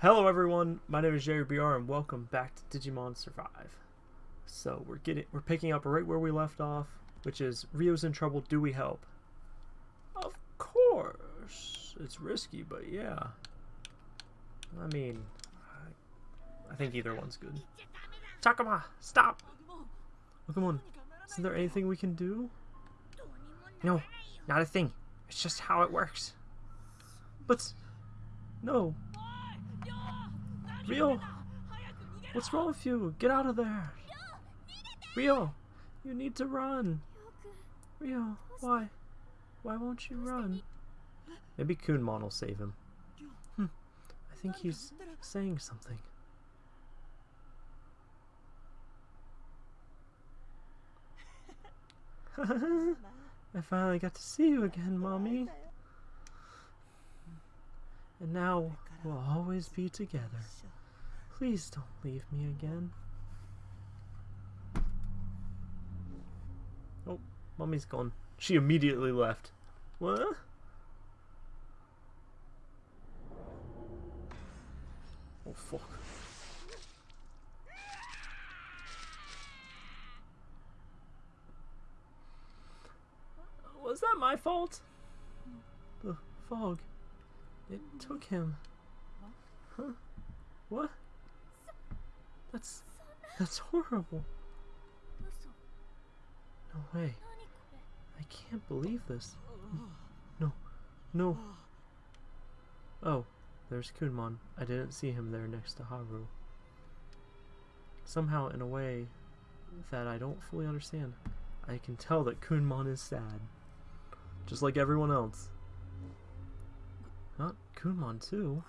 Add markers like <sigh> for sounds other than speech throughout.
Hello everyone, my name is Jerry BR and welcome back to Digimon Survive. So we're getting we're picking up right where we left off, which is Rio's in trouble, do we help? Of course. It's risky, but yeah. I mean, I, I think either one's good. Takuma, stop! Oh, come on. Isn't there anything we can do? No, not a thing. It's just how it works. But, no, Rio! What's wrong with you? Get out of there! Rio! You need to run! Rio, why? Why won't you run? Maybe Kunemon will save him. Hmm. I think he's saying something. <laughs> I finally got to see you again, Mommy. And now we'll always be together. Please don't leave me again. Oh, mommy's gone. She immediately left. What? Oh, fuck. Was that my fault? The fog. It took him. Huh? What? That's that's horrible. No way. I can't believe this. No. No. Oh, there's Kunemon. I didn't see him there next to Haru. Somehow, in a way that I don't fully understand, I can tell that Kunemon is sad. Just like everyone else. Not Kunemon, too.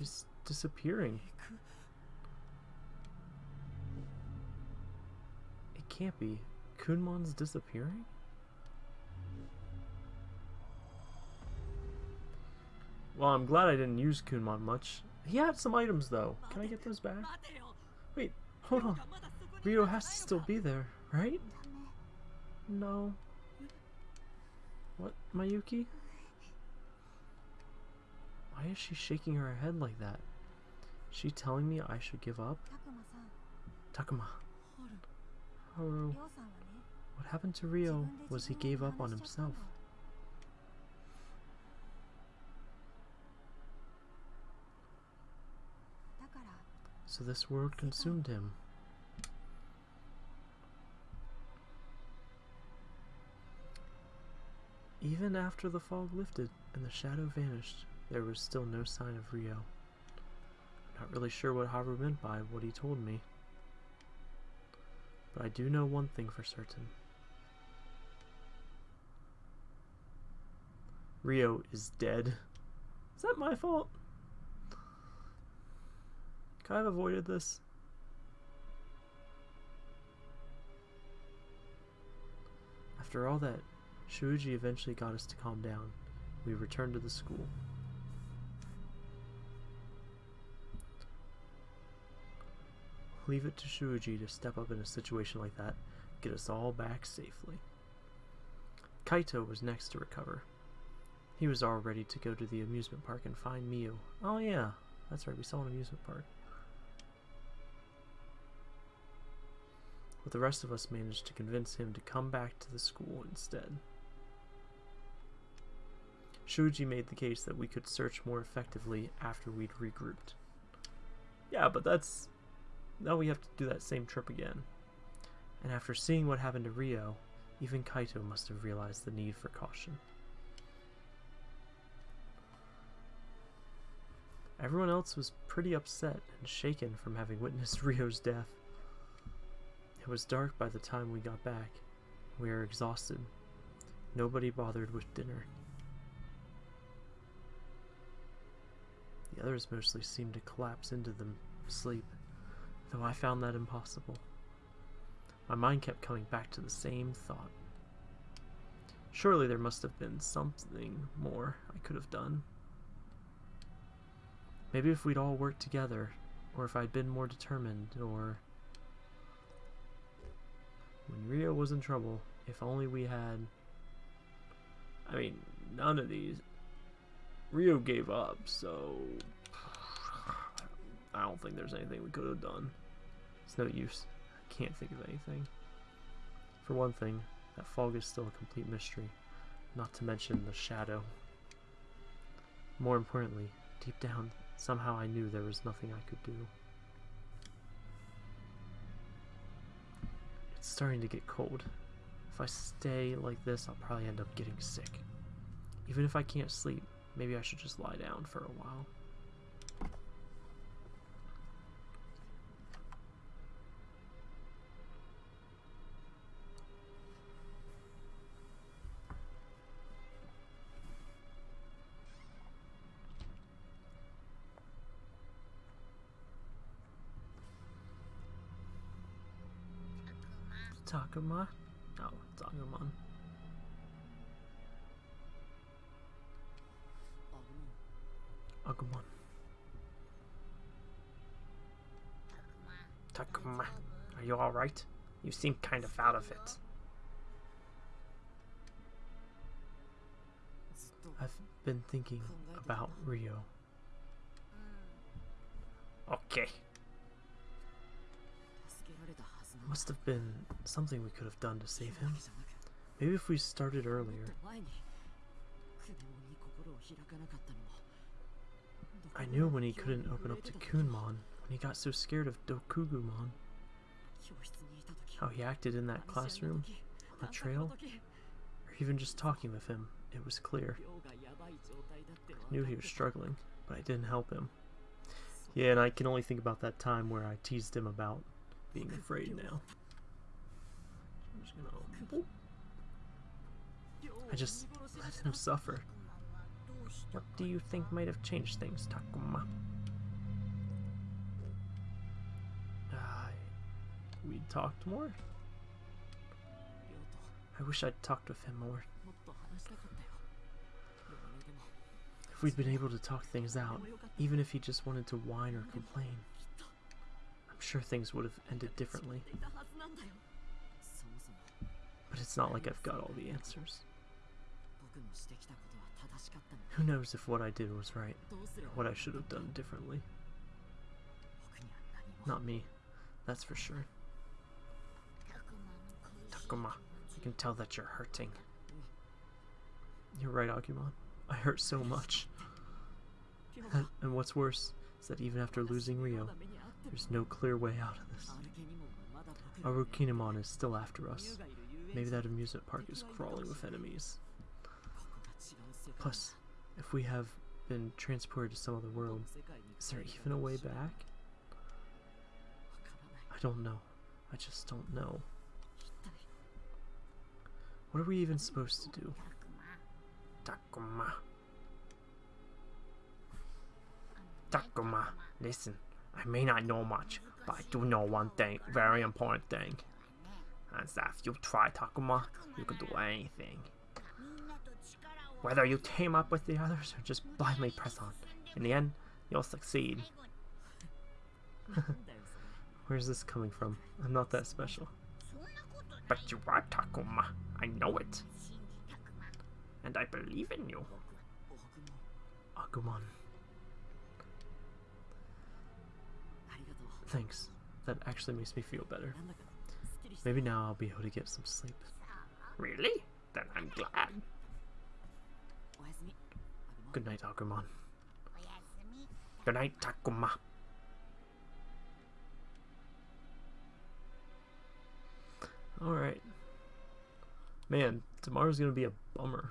He's disappearing. It can't be. Kunemon's disappearing? Well, I'm glad I didn't use Kunemon much. He had some items, though. Can I get those back? Wait, hold on. Rio has to still be there, right? No. What, Mayuki? Why is she shaking her head like that? Is she telling me I should give up? Takuma. Haru. What happened to Rio was he gave up on himself. So this world consumed him. Even after the fog lifted and the shadow vanished, there was still no sign of Rio. I'm not really sure what Haru meant by what he told me. But I do know one thing for certain. Rio is dead. Is that my fault? Could I have avoided this? After all that, Shuji eventually got us to calm down. We returned to the school. Leave it to Shuji to step up in a situation like that, get us all back safely. Kaito was next to recover. He was all ready to go to the amusement park and find Miu. Oh yeah, that's right, we saw an amusement park. But the rest of us managed to convince him to come back to the school instead. Shuji made the case that we could search more effectively after we'd regrouped. Yeah, but that's now we have to do that same trip again. And after seeing what happened to Rio, even Kaito must have realized the need for caution. Everyone else was pretty upset and shaken from having witnessed <laughs> Rio's death. It was dark by the time we got back. We were exhausted. Nobody bothered with dinner. The others mostly seemed to collapse into them sleep though I found that impossible. My mind kept coming back to the same thought. Surely there must have been something more I could have done. Maybe if we'd all worked together, or if I'd been more determined, or... When Rio was in trouble, if only we had... I mean, none of these... Rio gave up, so <sighs> I don't think there's anything we could have done. It's no use. I can't think of anything. For one thing, that fog is still a complete mystery, not to mention the shadow. More importantly, deep down, somehow I knew there was nothing I could do. It's starting to get cold. If I stay like this, I'll probably end up getting sick. Even if I can't sleep, maybe I should just lie down for a while. Takuma? No, oh, it's Agumon. Agumon. Takuma, are you alright? You seem kind of out of it. I've been thinking about Rio. Okay. Must have been something we could have done to save him. Maybe if we started earlier. I knew when he couldn't open up to Kunemon, when he got so scared of Dokugumon. How he acted in that classroom, on the trail, or even just talking with him, it was clear. I knew he was struggling, but I didn't help him. Yeah, and I can only think about that time where I teased him about being afraid now. I just let him suffer. What do you think might have changed things, Takuma? We talked more? I wish I'd talked with him more. If we'd been able to talk things out, even if he just wanted to whine or complain, I'm sure things would have ended differently. But it's not like I've got all the answers. Who knows if what I did was right, or what I should have done differently. Not me, that's for sure. Takuma, I can tell that you're hurting. You're right, Agumon. I hurt so much. And, what's worse is that even after losing Rio, there's no clear way out of this. Arukenimon is still after us. Maybe that amusement park is crawling with enemies. Plus, if we have been transported to some other world, is there even a way back? I don't know. I just don't know. What are we even supposed to do? Takuma. Takuma, listen. I may not know much, but I do know one thing, very important thing. And that if you try Takuma, you can do anything. Whether you team up with the others or just blindly press on, in the end, you'll succeed. <laughs> Where's this coming from? I'm not that special. But you are Takuma. I know it. And I believe in you. Agumon. Thanks. That actually makes me feel better. Maybe now I'll be able to get some sleep. Really? Then I'm glad. Good night, Agumon. Good night, Takuma. Alright. Man, tomorrow's gonna be a bummer.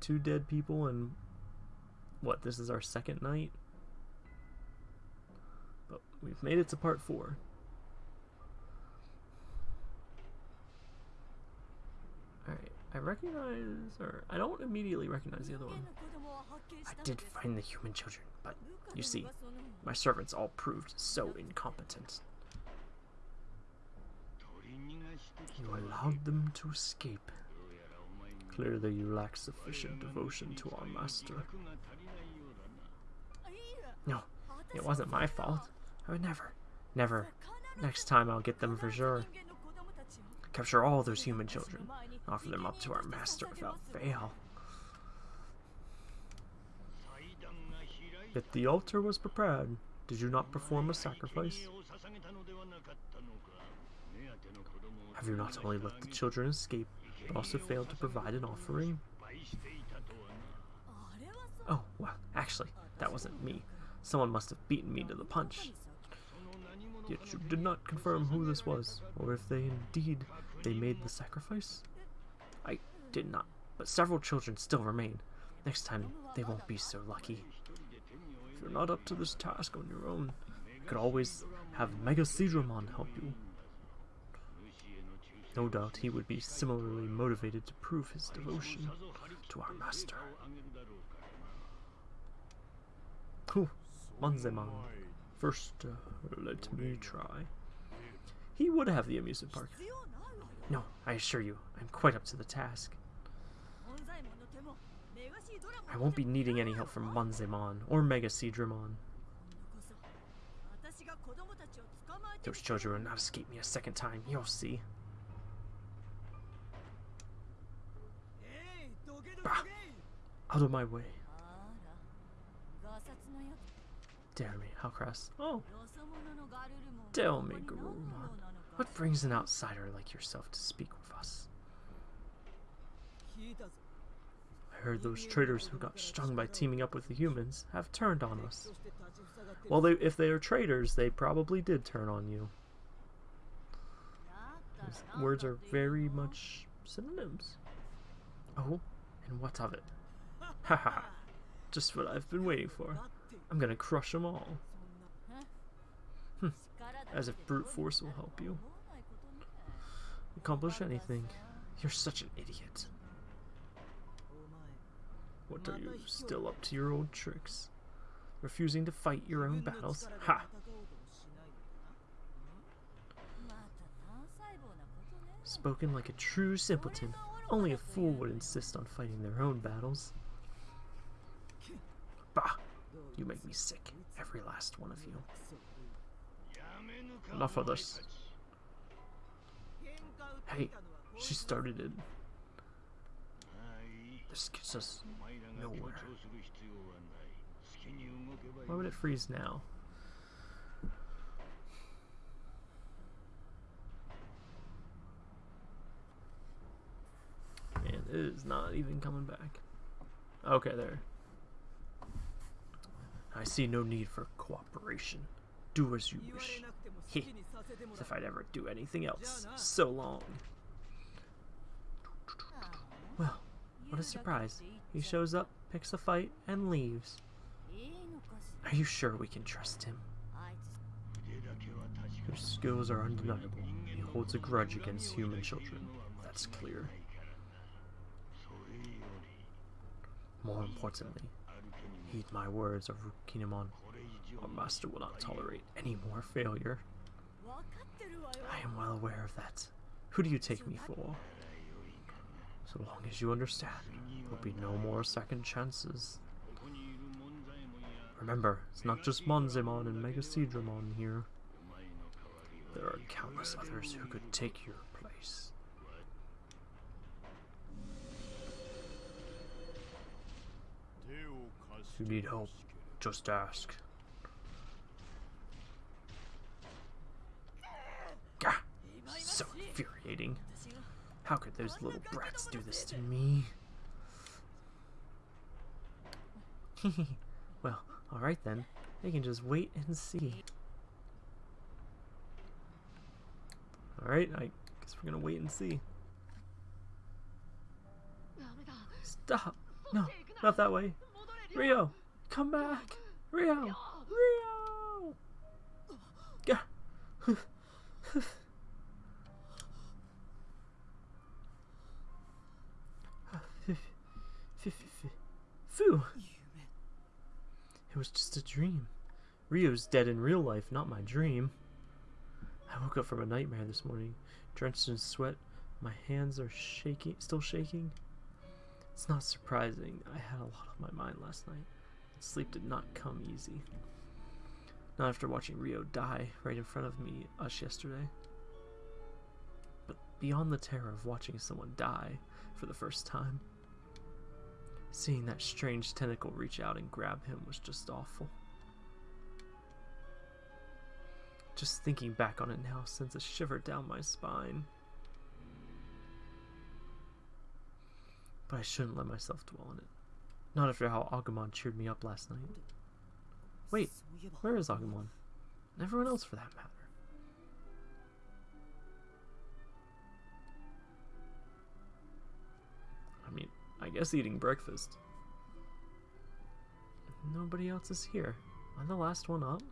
Two dead people and what, this is our second night? We've made it to part four. Alright, I recognize, or I don't immediately recognize the other one. I did find the human children, but you see, my servants all proved so incompetent. You allowed them to escape. Clearly you lack sufficient devotion to our master. No, it wasn't my fault. I would never, never. Next time I'll get them for sure. Capture all those human children. Offer them up to our master without fail. If the altar was prepared, did you not perform a sacrifice? Have you not only let the children escape, but also failed to provide an offering? Oh, well, actually, that wasn't me. Someone must have beaten me to the punch. Yet you did not confirm who this was, or if they indeed they made the sacrifice? I did not, but several children still remain. Next time, they won't be so lucky. If you're not up to this task on your own, you could always have MegaSeadramon help you. No doubt he would be similarly motivated to prove his devotion to our master. Whew, Monzaemon. First, uh, let me try. He would have the amusement park. No, I assure you, I'm quite up to the task. I won't be needing any help from Monzaemon or MegaSeadramon. Those children will not escape me a second time, you'll see. Bah! Out of my way. Dare me, how crass. Oh, tell me, Garurumon. What brings an outsider like yourself to speak with us? I heard those traitors who got stung by teaming up with the humans have turned on us. Well, they, if they are traitors, they probably did turn on you. These words are very much synonyms. Oh, and what of it? Haha, just what I've been waiting for. I'm gonna crush them all. Hm. As if brute force will help you. Accomplish anything. You're such an idiot. What are you, still up to your old tricks? Refusing to fight your own battles? Ha! Spoken like a true simpleton. Only a fool would insist on fighting their own battles. Bah! You make me sick, every last one of you. Enough of this. Hey, she started it. This gets us nowhere. Why would it freeze now? And it is not even coming back. Okay, there. I see no need for cooperation. Do as you wish. Heh, as if I'd ever do anything else. So long. Well, what a surprise. He shows up, picks a fight, and leaves. Are you sure we can trust him? His skills are undeniable. He holds a grudge against human children. That's clear. More importantly, heed my words of. Our master will not tolerate any more failure. I am well aware of that. Who do you take me for? So long as you understand, there will be no more second chances. Remember, it's not just Monzaemon and MegaSeadramon here. There are countless others who could take your place. If you need help, just ask. Gah! So infuriating. How could those little brats do this to me? <laughs> well, alright then. They can just wait and see. Alright, I guess we're gonna wait and see. Stop! No, not that way. Ryo, come back! Ryo! Gah! Phew! It was just a dream. Rio's dead in real life, not my dream. I woke up from a nightmare this morning, drenched in sweat. My hands are shaking, still shaking. It's not surprising. I had a lot on my mind last night. Sleep did not come easy. Not after watching Rio die right in front of me, us yesterday. But beyond the terror of watching someone die for the first time, Seeing that strange tentacle reach out and grab him was just awful. Just thinking back on it now sends a shiver down my spine. But I shouldn't let myself dwell on it. Not after how Agumon cheered me up last night. Wait, where is Agumon? And everyone else for that matter. I mean, I guess eating breakfast. Nobody else is here. I'm the last one up?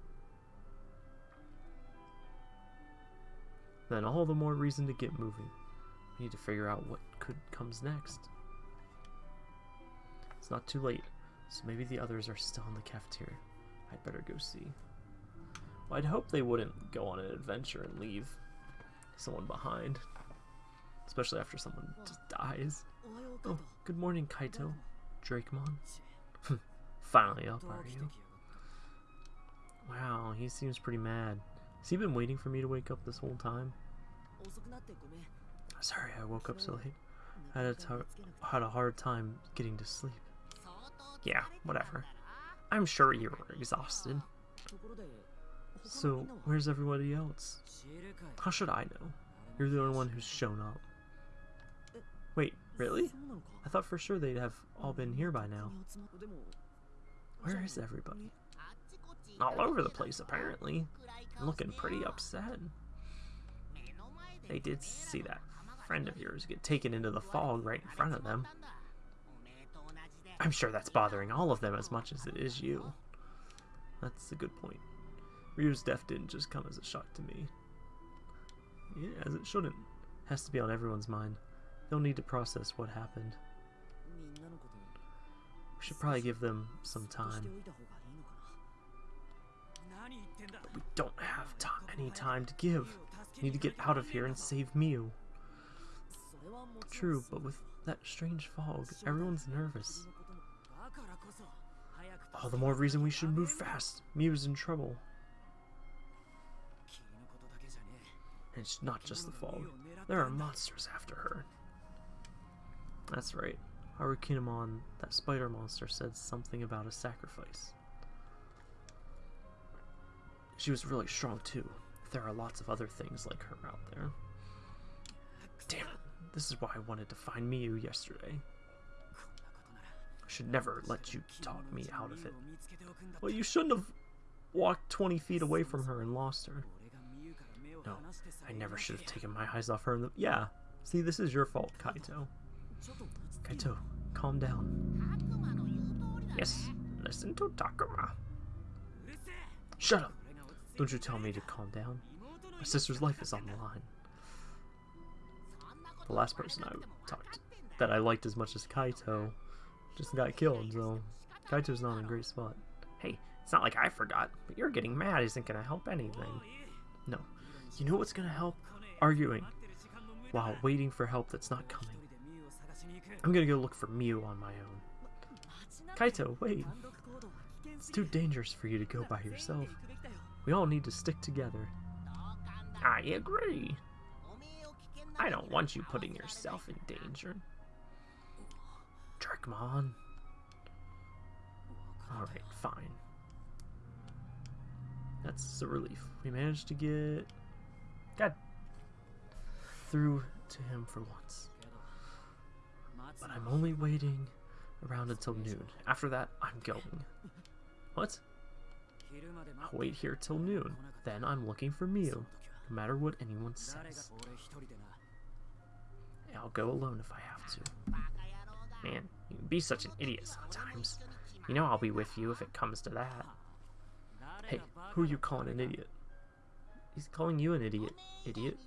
Then all the more reason to get moving. We need to figure out what could comes next. It's not too late, so maybe the others are still in the cafeteria. I'd better go see. Well, I'd hope they wouldn't go on an adventure and leave someone behind. Especially after someone just dies. Oh, good morning, Kaito. Dracmon. <laughs> Finally up, are you? Wow, he seems pretty mad. Has he been waiting for me to wake up this whole time? Sorry I woke up so late. I had a, had a hard time getting to sleep. Yeah, whatever. I'm sure you were exhausted. So, where's everybody else? How should I know? You're the only one who's shown up. Wait, really? I thought for sure they'd have all been here by now. Where is everybody? All over the place, apparently. Looking pretty upset. They did see that friend of yours get taken into the fog right in front of them. I'm sure that's bothering all of them as much as it is you. That's a good point. Ryu's death didn't just come as a shock to me. Yeah, as it shouldn't. Has to be on everyone's mind. They'll need to process what happened. We should probably give them some time. But we don't have any time to give. We need to get out of here and save Miu. True, but with that strange fog, everyone's nervous. All the more reason we should move fast. Miu's in trouble. And it's not just the fog. There are monsters after her. That's right. Arukenimon, that spider monster, said something about a sacrifice. She was really strong too. There are lots of other things like her out there. Damn. This is why I wanted to find Miu yesterday. Should never let you talk me out of it. Well, you shouldn't have walked 20 feet away from her and lost her. No, I never should have taken my eyes off her. Yeah, see, this is your fault, Kaito. Kaito, calm down. Yes, listen to Takuma. Shut up! Don't you tell me to calm down. My sister's life is on the line. The last person I talked that I liked as much as Kaito just got killed, so Kaito's not in a great spot. Hey, it's not like I forgot, but you're getting mad isn't gonna help anything. No. You know what's gonna help? Arguing. While waiting for help that's not coming. I'm gonna go look for Miu on my own. Kaito, wait. It's too dangerous for you to go by yourself. We all need to stick together. I agree. I don't want you putting yourself in danger. Dracmon. Alright, fine. That's a relief. We managed to get... God. Through to him for once. But I'm only waiting around until noon. After that, I'm going. What? I'll wait here till noon. Then I'm looking for Miu, no matter what anyone says. I'll go alone if I have to. Man, you can be such an idiot sometimes. You know I'll be with you if it comes to that. Hey, who are you calling an idiot? He's calling you an idiot. Idiot?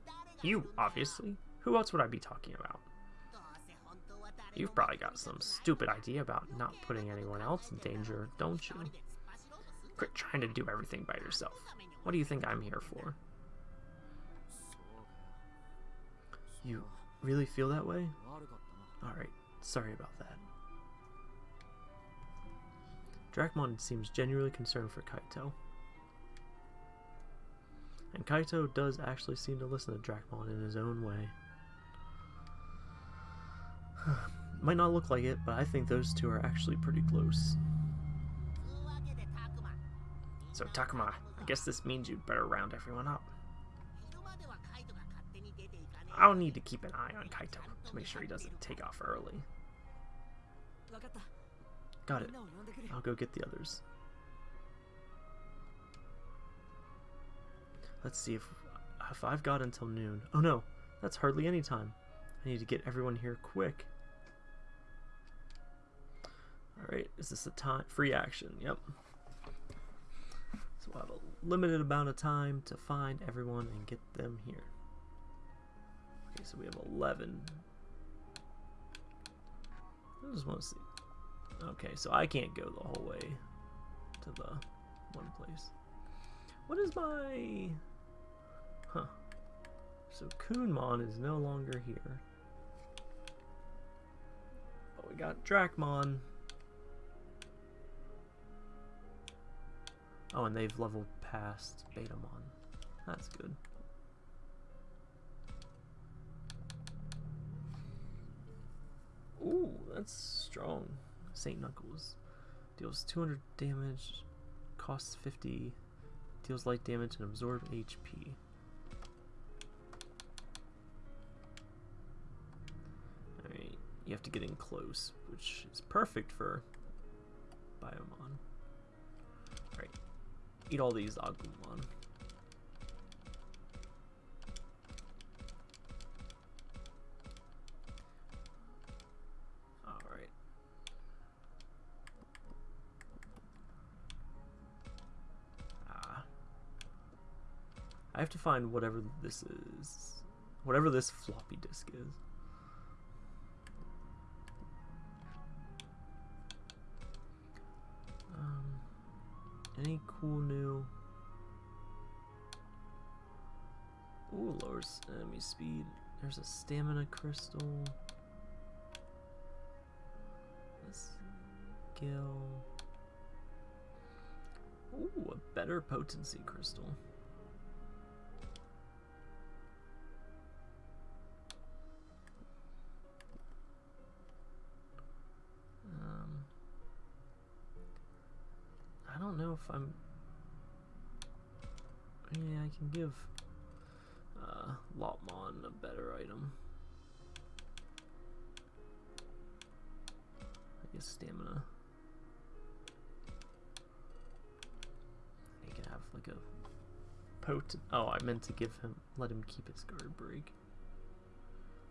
You, obviously. Who else would I be talking about? You've probably got some stupid idea about not putting anyone else in danger, don't you? Quit trying to do everything by yourself. What do you think I'm here for? You really feel that way? Alright, sorry about that. Dracmon seems genuinely concerned for Kaito. And Kaito does actually seem to listen to Dracmon in his own way. <sighs> might not look like it, but I think those two are actually pretty close. So Takuma, I guess this means you'd better round everyone up. I'll need to keep an eye on Kaito to make sure he doesn't take off early. Got it. I'll go get the others. Let's see if if I've got until noon. Oh no, that's hardly any time. I need to get everyone here quick. Alright, is this a time free action? Yep. So we'll have a limited amount of time to find everyone and get them here. Okay, so we have 11. I just want to see. Okay, so I can't go the whole way to the one place. What is my... Huh. So Kunemon is no longer here. But we got Dracmon. Oh, and they've leveled past Betamon. That's good. Ooh, that's strong. St. Knuckles. Deals 200 damage, costs 50, deals light damage, and absorb HP. Alright, you have to get in close, which is perfect for Biyomon. Alright, eat all these Agumon. I have to find whatever this is. Whatever this floppy disk is. Um, any cool new... Ooh, lowers enemy speed. There's a stamina crystal. Skill. Ooh, a better potency crystal. If I'm... Yeah, I can give uh, Lopmon a better item. I guess stamina. He can have like a potent... Oh, I meant to give him... Let him keep his guard break.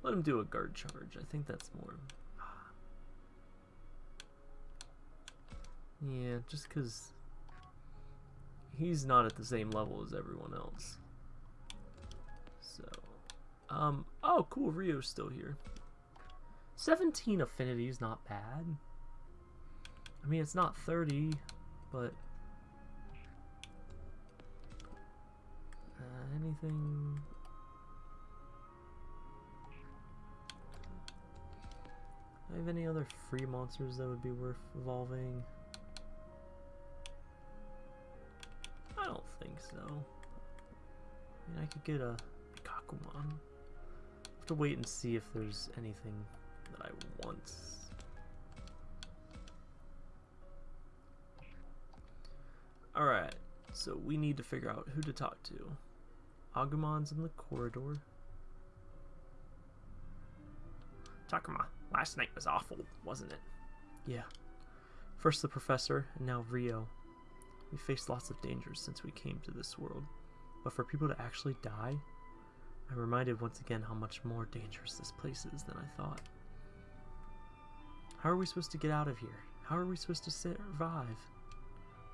Let him do a guard charge. I think that's more... <sighs> Yeah, just because he's not at the same level as everyone else. So, um, oh, cool, Rio's still here. 17 affinity is not bad. I mean, it's not 30, but... Uh, anything... I have any other free monsters that would be worth evolving? Think so. I mean, I could get a Kakumon. have to wait and see if there's anything that I want. Alright, so we need to figure out who to talk to. Agumon's in the corridor. Takuma, last night was awful, wasn't it? Yeah. First the professor, and now Rio. We faced lots of dangers since we came to this world, but for people to actually die, I'm reminded once again how much more dangerous this place is than I thought. How are we supposed to get out of here? How are we supposed to survive?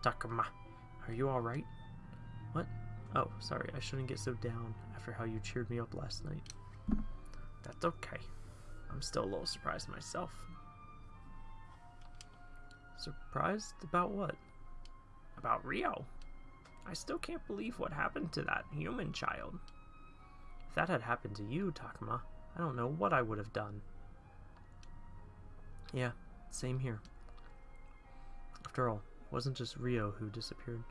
Takuma, are you alright? What? Oh, sorry, I shouldn't get so down after how you cheered me up last night. That's okay. I'm still a little surprised myself. Surprised about what? About Rio. I still can't believe what happened to that human child. If that had happened to you, Takuma, I don't know what I would have done. Yeah, same here. After all, it wasn't just Rio who disappeared.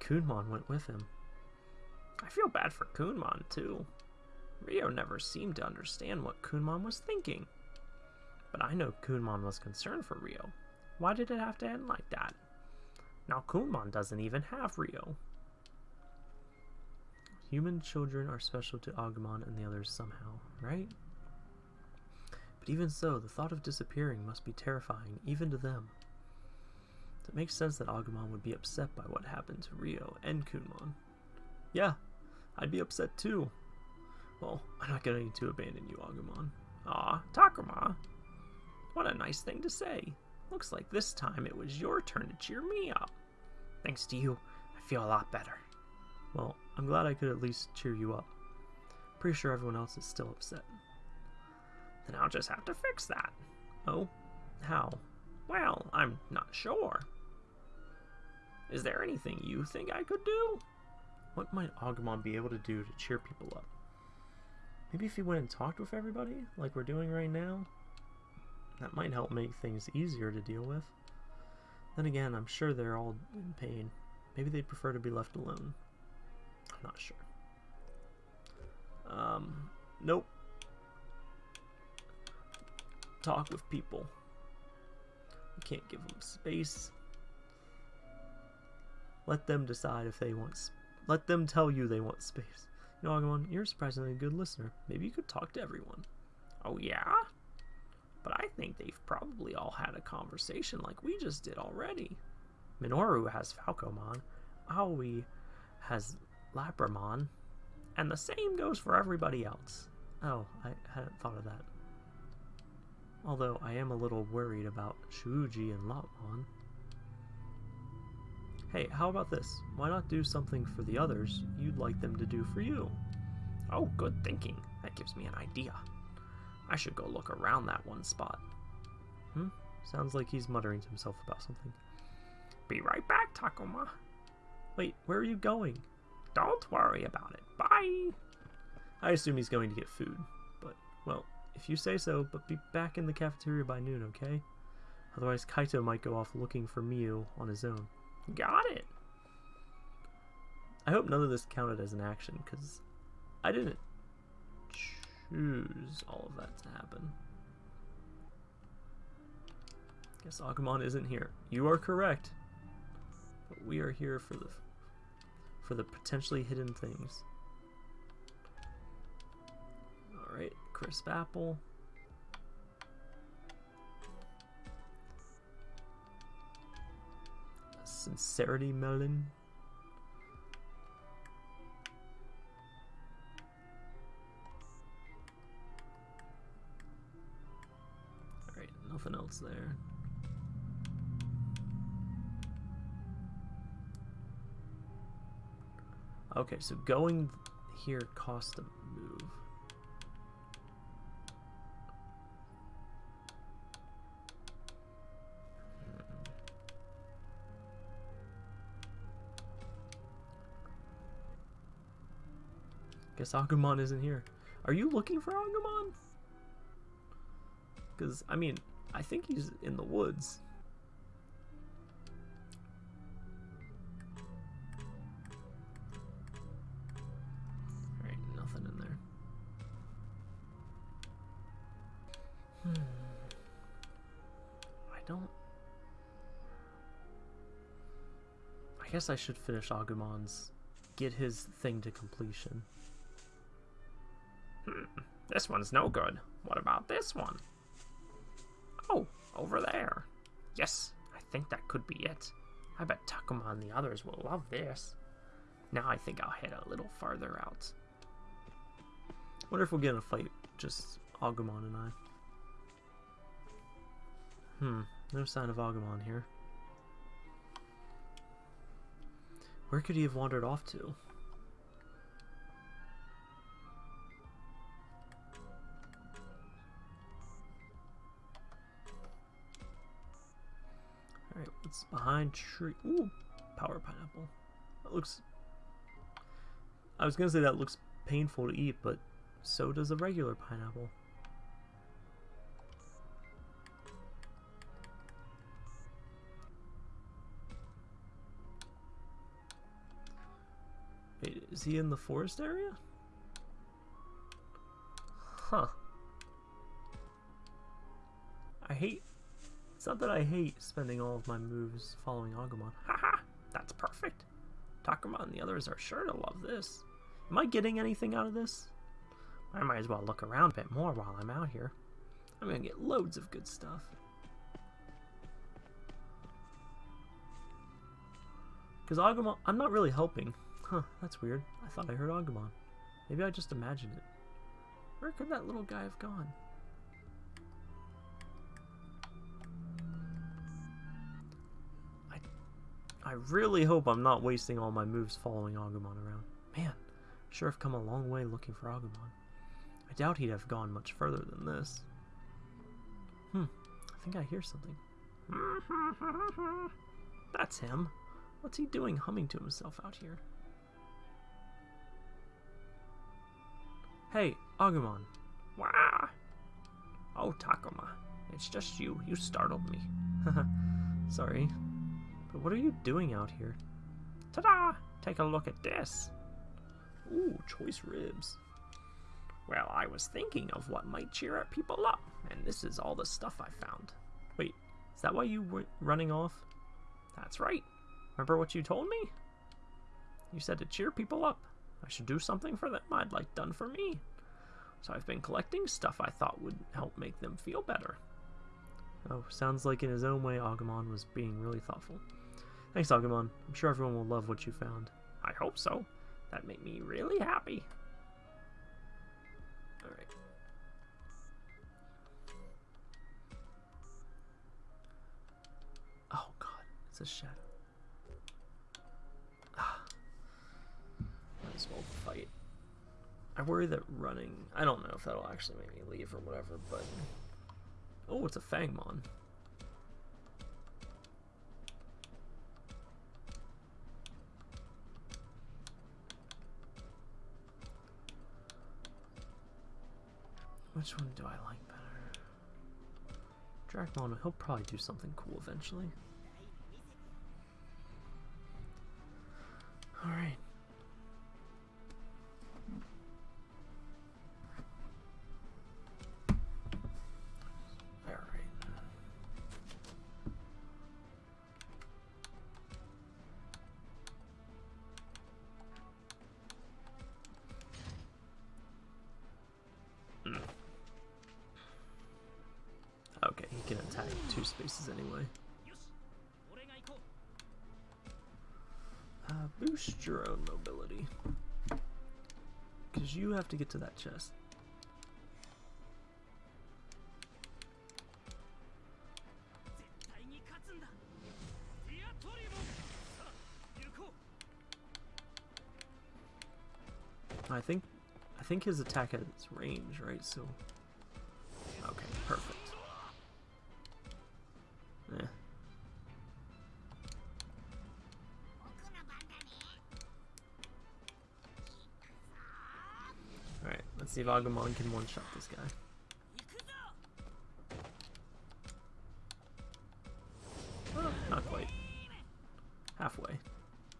Kunemon went with him. I feel bad for Kunemon, too. Rio never seemed to understand what Kunemon was thinking. But I know Kunemon was concerned for Rio. Why did it have to end like that? Now Kunemon doesn't even have Rio. Human children are special to Agumon and the others somehow, right? But even so, the thought of disappearing must be terrifying, even to them. It makes sense that Agumon would be upset by what happened to Rio and Kunemon. Yeah, I'd be upset too. Well, I'm not going to abandon you, Agumon. Aw, Takuma. What a nice thing to say. Looks like this time it was your turn to cheer me up. Thanks to you, I feel a lot better. Well, I'm glad I could at least cheer you up. Pretty sure everyone else is still upset. Then I'll just have to fix that. Oh? How? Well, I'm not sure. Is there anything you think I could do? What might Agumon be able to do to cheer people up? Maybe if he went and talked with everybody, like we're doing right now? That might help make things easier to deal with. Then again, I'm sure they're all in pain. Maybe they'd prefer to be left alone. I'm not sure. Um, nope. Talk with people. You can't give them space. Let them decide if they want. Let them tell you they want space. You know, Agumon, you're surprisingly a good listener. Maybe you could talk to everyone. Oh yeah? But I think they've probably all had a conversation like we just did already. Minoru has Falcomon. Aoi has Labramon. And the same goes for everybody else. Oh, I hadn't thought of that. Although I am a little worried about Shuji and Lopmon. Hey, how about this? Why not do something for the others you'd like them to do for you? Oh, good thinking. That gives me an idea. I should go look around that one spot. Hmm? Sounds like he's muttering to himself about something. Be right back, Takuma. Wait, where are you going? Don't worry about it. Bye. I assume he's going to get food, but, well, if you say so, but be back in the cafeteria by noon, okay? Otherwise, Kaito might go off looking for Miu on his own. Got it. I hope none of this counted as an action, because I didn't choose all of that to happen. Guess Agumon isn't here. You are correct. But we are here for the for the potentially hidden things. Alright, crisp apple. Sincerity melon. Nothing else there. Okay, so going here costs a move. Hmm. Guess Agumon isn't here. Are you looking for Agumon? Because, I mean, I think he's in the woods. Nothing in there. Hmm. I don't... I guess I should finish Agumon's... Get his thing to completion. Hmm, this one's no good. What about this one? Over there. Yes, I think that could be it. I bet Takuma and the others will love this. Now I think I'll head a little farther out. Wonder if we'll get in a fight, just Agumon and I. Hmm, no sign of Agumon here. Where could he have wandered off to? Behind tree? Ooh, power pineapple. That looks... I was gonna say that looks painful to eat, but so does a regular pineapple. Wait, is he in the forest area? Huh. I hate... It's not that I hate spending all of my moves following Agumon. Haha! That's perfect! Takuma and the others are sure to love this. Am I getting anything out of this? I might as well look around a bit more while I'm out here. I'm gonna get loads of good stuff. Because Agumon... I'm not really helping. Huh, that's weird. I thought I heard Agumon. Maybe I just imagined it. Where could that little guy have gone? Really hope I'm not wasting all my moves following Agumon around. Man, sure have come a long way looking for Agumon. I doubt he'd have gone much further than this. Hmm, I think I hear something. <laughs> That's him. What's he doing humming to himself out here? Hey, Agumon. Wah! Oh, Takuma. It's just you. You startled me. <laughs> Sorry. What are you doing out here? Ta-da! Take a look at this. Ooh, choice ribs. Well, I was thinking of what might cheer people up, and this is all the stuff I found. Wait, is that why you were running off? That's right. Remember what you told me? You said to cheer people up. I should do something for them I'd like done for me. So I've been collecting stuff I thought would help make them feel better. Oh, sounds like in his own way Agumon was being really thoughtful. Thanks, Agumon. I'm sure everyone will love what you found. I hope so. That'd make me really happy. Alright. Oh god, it's a shadow. Ah. Might as well fight. I worry that running... I don't know if that'll actually make me leave or whatever, but... Oh, it's a Fangmon. Which one do I like better? Dracmon, he'll probably do something cool eventually. Alright. Have to get to that chest. I think I think his attack has range, right? So Okay, perfect. See if Agumon can one-shot this guy. not quite. Halfway.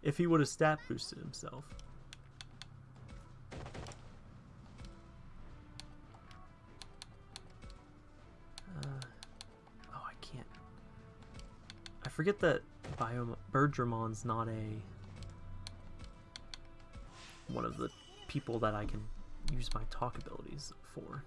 If he would have stat boosted himself. Uh, oh, I can't. I forget that Biom Birdramon's not a one of the people that I can use my talk abilities for.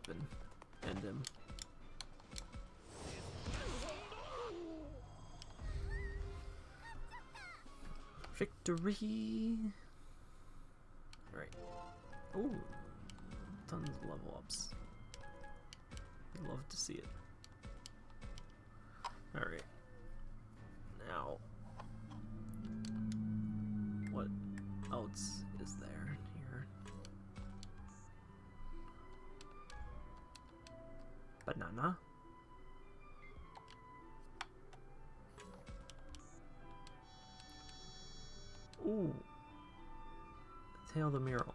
Up and end him. Victory! Alright. Ooh, tons of level ups. I'd love to see it. Alright. Now, what else Tail the mural.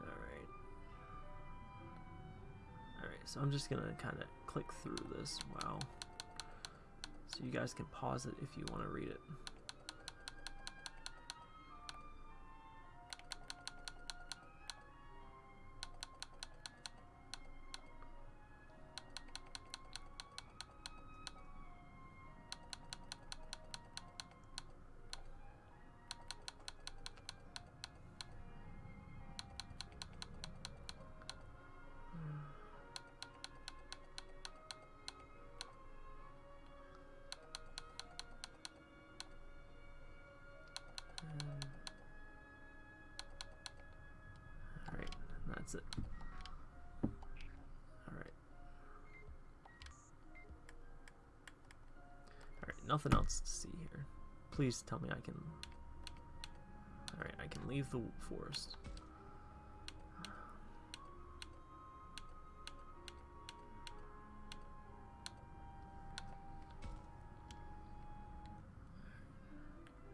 Alright. Alright, so I'm just gonna kind of click through this. Wow. So you guys can pause it if you want to read it. Tell me I can... Alright, I can leave the forest.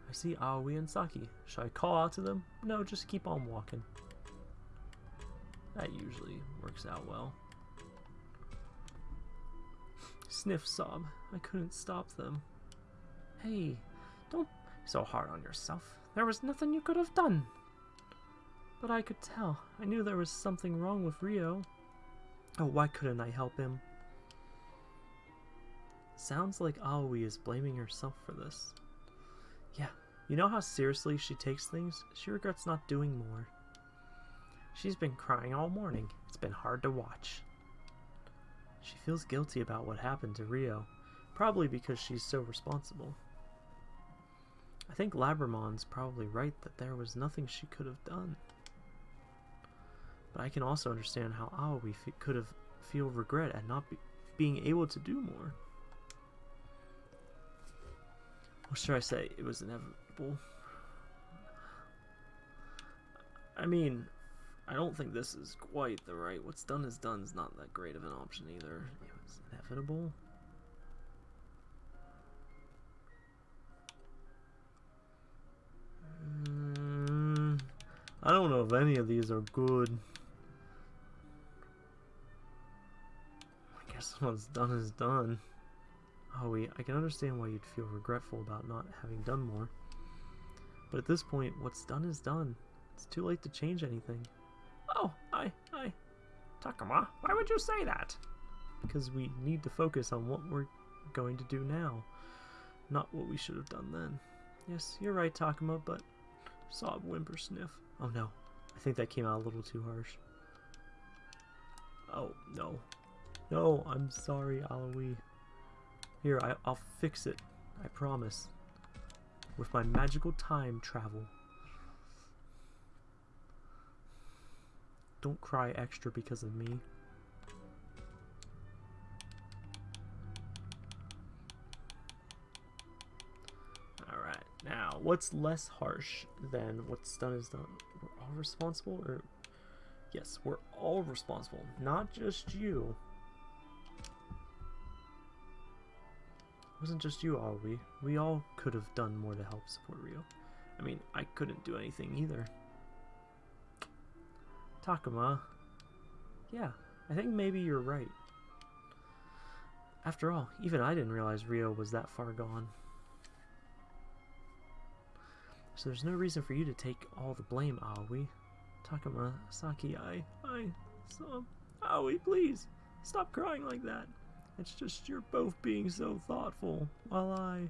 I see Aoi and Saki. Should I call out to them? No, just keep on walking. That usually works out well. Sniff sob. I couldn't stop them. Hey, don't so hard on yourself. There was nothing you could have done. But I could tell. I knew there was something wrong with Ryo. Oh, why couldn't I help him? Sounds like Aoi is blaming herself for this. Yeah, you know how seriously she takes things? She regrets not doing more. She's been crying all morning. It's been hard to watch. She feels guilty about what happened to Ryo, probably because she's so responsible. I think Labramon's probably right that there was nothing she could have done. But I can also understand how Aoi could have feel regret at not be being able to do more. What should I say? It was inevitable. I mean, I don't think this is quite the right. What's done is done is not that great of an option either. It was inevitable. I don't know if any of these are good. I guess what's done is done. Oh, wait, I can understand why you'd feel regretful about not having done more. But at this point, what's done is done. It's too late to change anything. Oh, I, I. Takuma, why would you say that? Because we need to focus on what we're going to do now, not what we should have done then. Yes, you're right, Takuma, but... Sob, whimper, sniff. Oh no, I think that came out a little too harsh. Oh, no. No, I'm sorry, Aoi. Here, I, I'll fix it. I promise. With my magical time travel. Don't cry extra because of me. What's less harsh than what's done is done? We're all responsible, or... Yes, we're all responsible, not just you. It wasn't just you, are we? We all could have done more to help support Ryo. I mean, I couldn't do anything either. Takuma. Yeah, I think maybe you're right. After all, even I didn't realize Ryo was that far gone. So there's no reason for you to take all the blame, Aoi. Takuma, Saki, I, I, so, Aoi, please, stop crying like that. It's just you're both being so thoughtful, while I,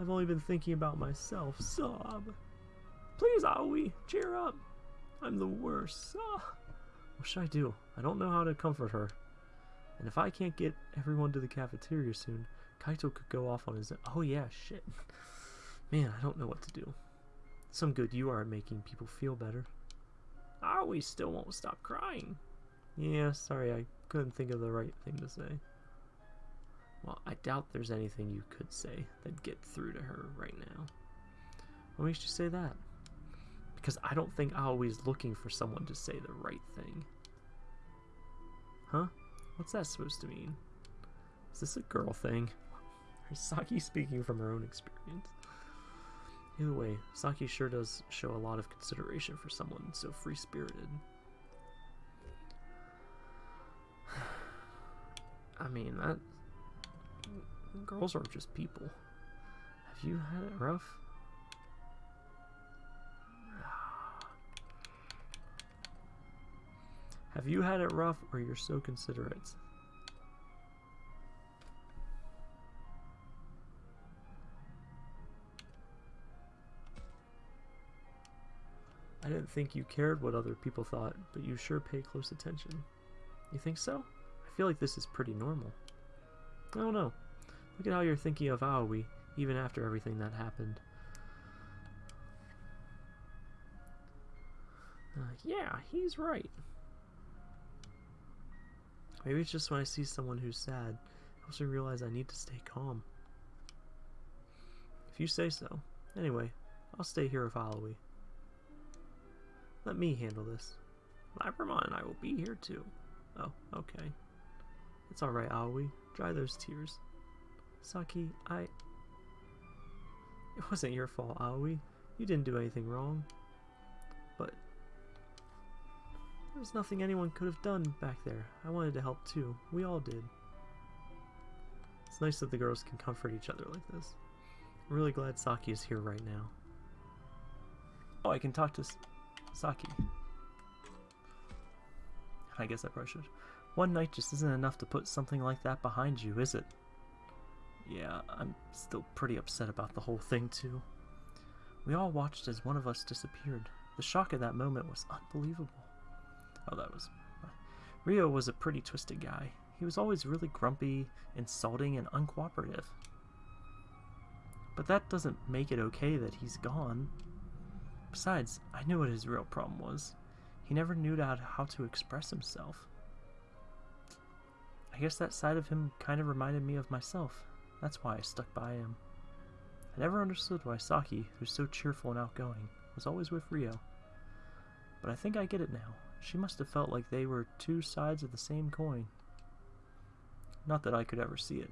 I've only been thinking about myself. Sob. Please, Aoi, cheer up. I'm the worst. Ah. What should I do? I don't know how to comfort her. And if I can't get everyone to the cafeteria soon, Kaito could go off on his. Oh yeah, shit. Man, I don't know what to do. Some good you are at making people feel better. Aoi still won't stop crying. Yeah, sorry, I couldn't think of the right thing to say. Well, I doubt there's anything you could say that'd get through to her right now. What makes you say that? Because I don't think Aoi's looking for someone to say the right thing. Huh? What's that supposed to mean? Is this a girl thing? Is Saki speaking from her own experience? Either way, Saki sure does show a lot of consideration for someone so free-spirited. <sighs> I mean, that... Girls aren't just people. Have you had it rough? <sighs> Have you had it rough or you're so considerate? I didn't think you cared what other people thought, but you sure pay close attention. You think so? I feel like this is pretty normal. I don't know. Look at how you're thinking of Aoi, even after everything that happened. Uh, yeah, he's right. Maybe it's just when I see someone who's sad, I also realize I need to stay calm. If you say so. Anyway, I'll stay here with Aoi. Let me handle this. Labramon and I will be here too. Oh, okay. It's alright, Aoi. Dry those tears. Saki, I... It wasn't your fault, Aoi. You didn't do anything wrong. But... There was nothing anyone could have done back there. I wanted to help too. We all did. It's nice that the girls can comfort each other like this. I'm really glad Saki is here right now. Oh, I can talk to Saki. I guess I probably should. One night just isn't enough to put something like that behind you, is it? Yeah, I'm still pretty upset about the whole thing, too. We all watched as one of us disappeared. The shock of that moment was unbelievable. Oh, that was... Rio was a pretty twisted guy. He was always really grumpy, insulting, and uncooperative. But that doesn't make it okay that he's gone. Besides, I knew what his real problem was. He never knew how to express himself. I guess that side of him kind of reminded me of myself. That's why I stuck by him. I never understood why Saki, who's so cheerful and outgoing, was always with Ryo. But I think I get it now. She must have felt like they were two sides of the same coin. Not that I could ever see it.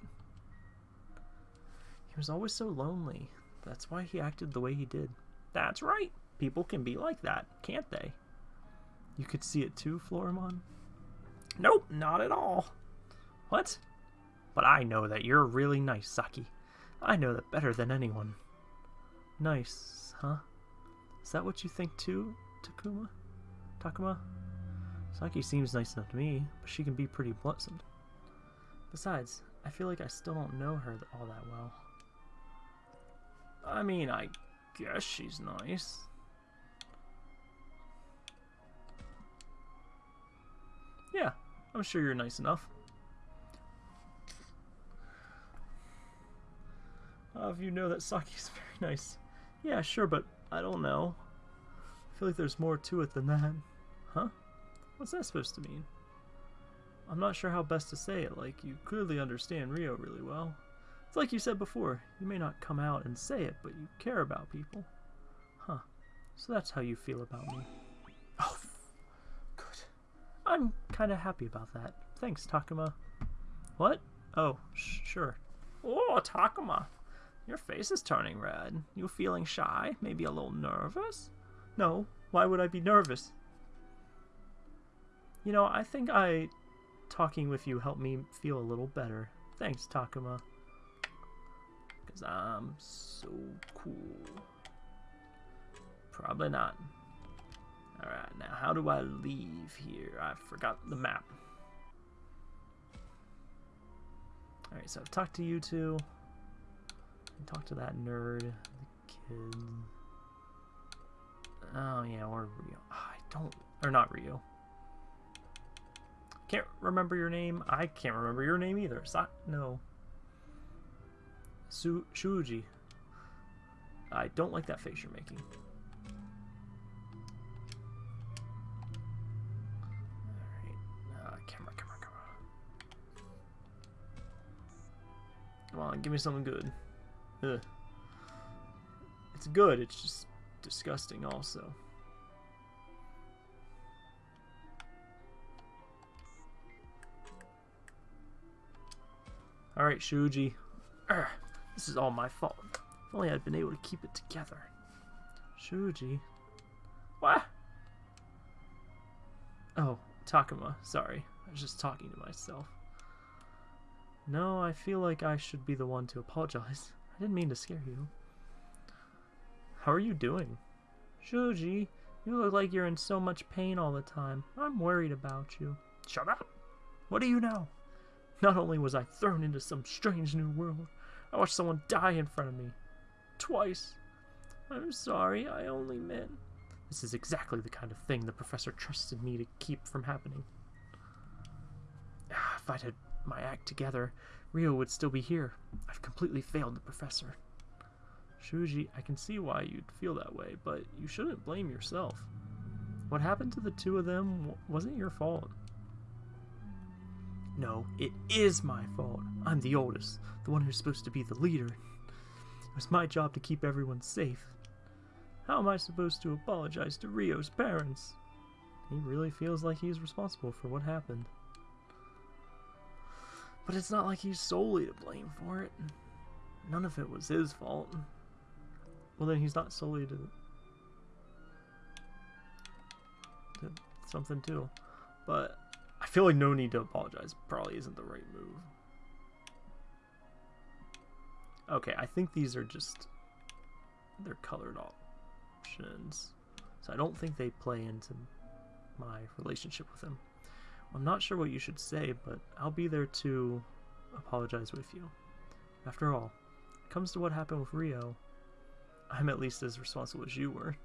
He was always so lonely. That's why he acted the way he did. That's right. People can be like that, can't they? You could see it too, Floramon? Nope, not at all. What? But I know that you're really nice, Saki. I know that better than anyone. Nice, huh? Is that what you think too, Takuma? Takuma? Saki seems nice enough to me, but she can be pretty pleasant. Besides, I feel like I still don't know her all that well. I mean, I guess she's nice. Yeah, I'm sure you're nice enough. Uh, you know that Saki's <laughs> very nice. Yeah, sure, but I don't know. I feel like there's more to it than that. Huh? What's that supposed to mean? I'm not sure how best to say it, like, you clearly understand Ryo really well. It's like you said before, you may not come out and say it, but you care about people. Huh. So that's how you feel about me. Oh. I'm kind of happy about that. Thanks, Takuma. What? Oh, sure. Oh, Takuma. Your face is turning red. You feeling shy? Maybe a little nervous? No. Why would I be nervous? You know, I think I... Talking with you helped me feel a little better. Thanks, Takuma. Because I'm so cool. Probably not. Alright, now how do I leave here? I forgot the map. Alright, so I've talked to you two. And talked to that nerd, the kid. Oh yeah, or Ryo. Oh, ah, I don't, or not Ryo. Can't remember your name. I can't remember your name either. Sa no. Su Shuji. I don't like that face you're making. On, give me something good. Ugh. It's good, it's just disgusting also. Alright, Shuji. Urgh, this is all my fault. If only I'd been able to keep it together. Shuji. What? Oh, Takuma. Sorry. I was just talking to myself. No, I feel like I should be the one to apologize. <laughs> I didn't mean to scare you. How are you doing? Shuji, you look like you're in so much pain all the time. I'm worried about you. Shut up. What do you know? Not only was I thrown into some strange new world, I watched someone die in front of me. Twice. I'm sorry, I only meant. This is exactly the kind of thing the professor trusted me to keep from happening. Ah, If I'd had my act together, Ryo would still be here. I've completely failed the professor. Shuji, I can see why you'd feel that way, but you shouldn't blame yourself. What happened to the two of them wasn't your fault. No, it is my fault. I'm the oldest, the one who's supposed to be the leader. It was my job to keep everyone safe. How am I supposed to apologize to Ryo's parents? He really feels like he's responsible for what happened. But it's not like he's solely to blame for it. None of it was his fault. Well, then he's not solely to, to something too. But I feel like no need to apologize probably isn't the right move. Okay, I think these are just they're colored options. So I don't think they play into my relationship with him. I'm not sure what you should say, but I'll be there to apologize with you. After all, it comes to what happened with Ryo, I'm at least as responsible as you were.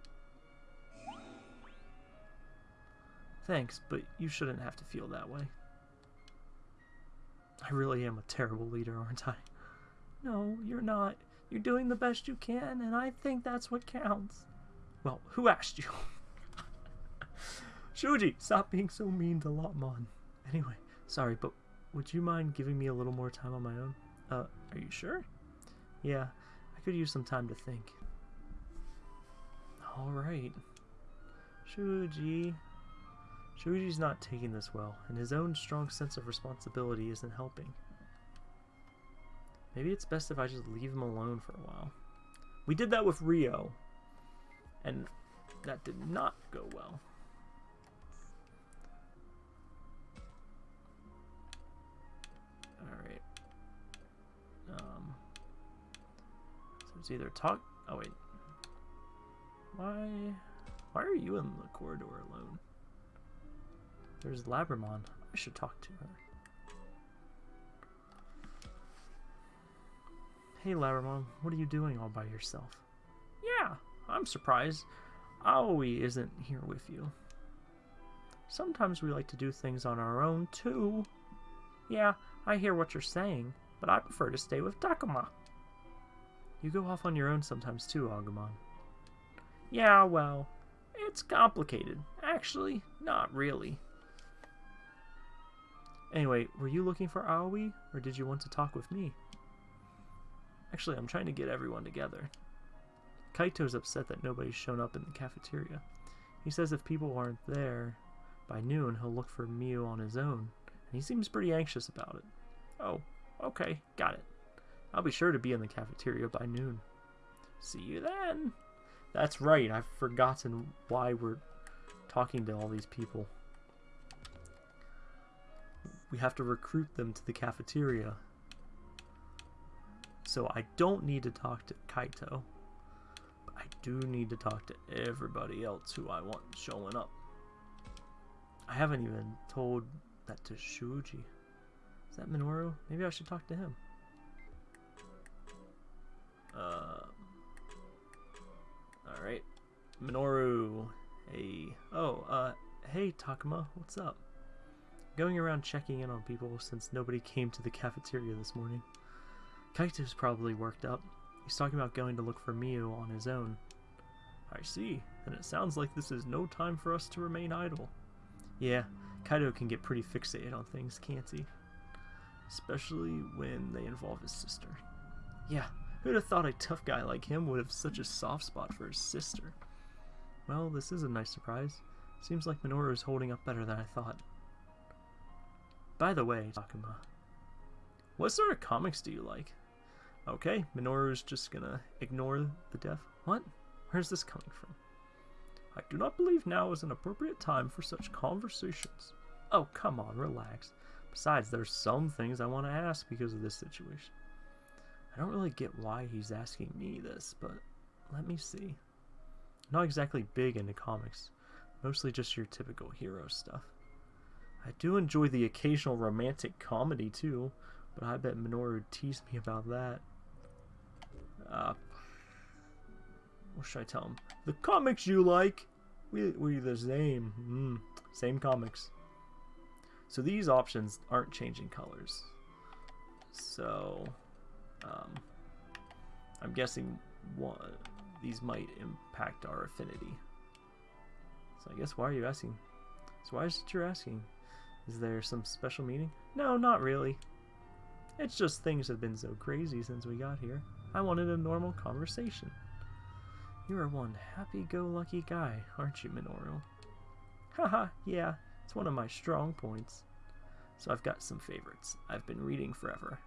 Thanks, but you shouldn't have to feel that way. I really am a terrible leader, aren't I? No, you're not. You're doing the best you can, and I think that's what counts. Well, who asked you? <laughs> Shuji, stop being so mean to Lopmon. Anyway, sorry, but would you mind giving me a little more time on my own? Uh, are you sure? Yeah, I could use some time to think. Alright. Shuji. Shuji's not taking this well, and his own strong sense of responsibility isn't helping. Maybe it's best if I just leave him alone for a while. We did that with Ryo, and that did not go well. It's either talk. Oh, wait. Why? Why are you in the corridor alone? There's Labramon. I should talk to her. Hey, Labramon, what are you doing all by yourself? Yeah, I'm surprised. Aoi isn't here with you. Sometimes we like to do things on our own, too. Yeah, I hear what you're saying, but I prefer to stay with Takuma. You go off on your own sometimes, too, Agumon. Yeah, well, it's complicated. Actually, not really. Anyway, were you looking for Aoi, or did you want to talk with me? Actually, I'm trying to get everyone together. Kaito's upset that nobody's shown up in the cafeteria. He says if people aren't there by noon, he'll look for Miu on his own, and he seems pretty anxious about it. Oh, okay, got it. I'll be sure to be in the cafeteria by noon. See you then. That's right, I've forgotten why we're talking to all these people. We have to recruit them to the cafeteria. So I don't need to talk to Kaito. But I do need to talk to everybody else who I want showing up. I haven't even told that to Shuji. Is that Minoru? Maybe I should talk to him. Uh, Alright. Minoru. Hey. Oh, uh, hey Takuma, what's up? Going around checking in on people since nobody came to the cafeteria this morning. Kaito's probably worked up. He's talking about going to look for Miu on his own. I see. Then it sounds like this is no time for us to remain idle. Yeah, Kaito can get pretty fixated on things, can't he? Especially when they involve his sister. Yeah, who'd have thought a tough guy like him would have such a soft spot for his sister? Well, this is a nice surprise. Seems like Minoru is holding up better than I thought. By the way, Takuma, what sort of comics do you like? Okay, Minoru's just gonna ignore the deaf. What? Where's this coming from? I do not believe now is an appropriate time for such conversations. Oh, come on, relax. Besides, there's some things I want to ask because of this situation. I don't really get why he's asking me this, but let me see. Not exactly big into comics, mostly just your typical hero stuff. I do enjoy the occasional romantic comedy too, but I bet Minoru would tease me about that. Uh, what should I tell him? The comics you like? We, we the same. Mm, same comics. So these options aren't changing colors. So, um, I'm guessing one, these might impact our affinity. So I guess why are you asking? So why is it you're asking? Is there some special meaning? No, not really. It's just things have been so crazy since we got here. I wanted a normal conversation. You are one happy-go-lucky guy, aren't you, Minoru? Haha, yeah, it's one of my strong points. So I've got some favorites I've been reading forever.